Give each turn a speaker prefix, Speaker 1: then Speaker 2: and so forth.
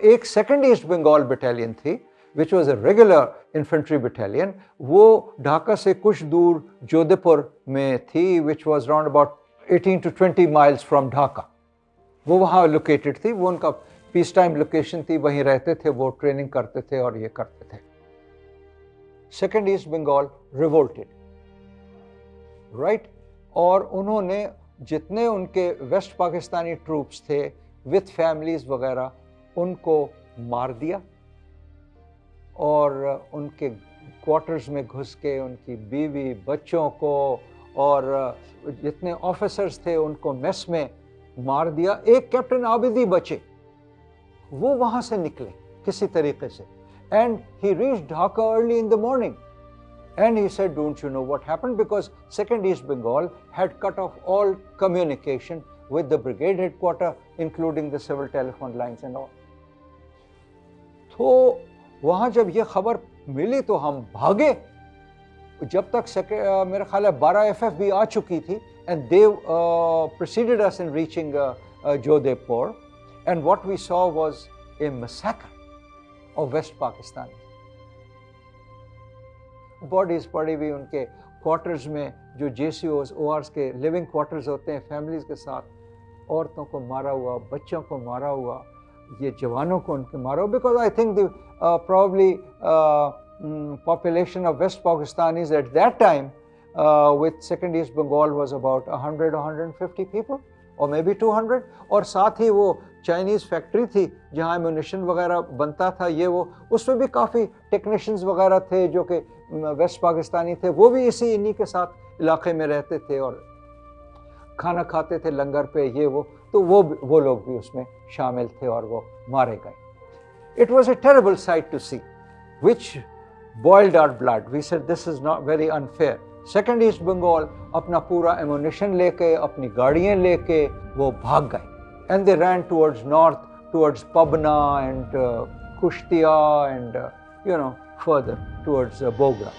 Speaker 1: ایک second asset Bengal battalion تھی which was a regular infantry battalion وہ ڈھاکہ سے کچھ دور جودھے پور میں تھی which was round about eighteen to twenty miles from Dhaka. وہ وہاں لوکیٹڈ تھی، وہ ان کا پیس ٹائم لوکیشن تھی، وہیں رہتے تھے، وہ ٹریننگ کرتے تھے اور یہ کرتے تھے۔ Second east Bengal revolted right اور انہوں نے جتنے ان کے ویسٹ پاکستانی ٹروپس تھے وتھ فیملیز وغیرہ ان کو مار دیا اور ان کے کوارٹرز میں گھس کے ان کی بیوی، بچوں کو اور جتنے آفیسرز تھے ان کو میس میں مار دیا۔ ایک کیپٹن عابدی بچے۔ وہ وہاں سے نکلے کسی طریقے سے۔ And he reach Dhaka early in the morning and he said don't you know what happen because second east Bengal had cut off all communication with the brigade headquarter including the civil telephone lines and all تو وہاں جب یہ خبر ملی تو ہم بھاگے۔ جب تک میرا خیال ہے بارہ ایف ایف بھی آ چکی تھی اینڈ دیو پروسیڈیڈ اس ان ریچنگ جو دے پور and what we saw was a massacre of west Pakistan bodies پڑی ہوئی ان کے کوارٹرز میں جو جے سی اوز او آرس کے لیونگ کوارٹرز ہوتے ہیں فیملیز کے ساتھ، عورتوں کو مارا ہوا، بچوں کو مارا ہوا۔ یہ جوانوں کو ان کے مارا ہوا because I think the probably population of west Pakistan is at that time with second east Bengal was about hundred hundred fifty people اور مے بی ٹو ہنڈریڈ اور ساتھ ہی وہ چائنیز فیکٹری تھی جہاں ایمونیشن وغیرہ بنتا تھا یہ وہ اس میں بھی کافی ٹیکنیشینز وغیرہ تھے جو کہ ویسٹ پاکستانی تھے وہ بھی اسی انہی کے ساتھ علاقے میں رہتے تھے اور کھانا کھاتے تھے لنگر پہ، یہ وہ، تو وہ وہ لوگ بھی اس میں شامل تھے اور وہ مارے گئے۔ It was a terrible sight to see which boiled our blood we said this is not very unfair second east Bengal اپنا پورا ایمونیشن لے کے، اپنی گاڑیاں لے کے وہ بھاگ گئے۔ And they ran towards north towards Pabna and Kushtia and you know further towards Bogra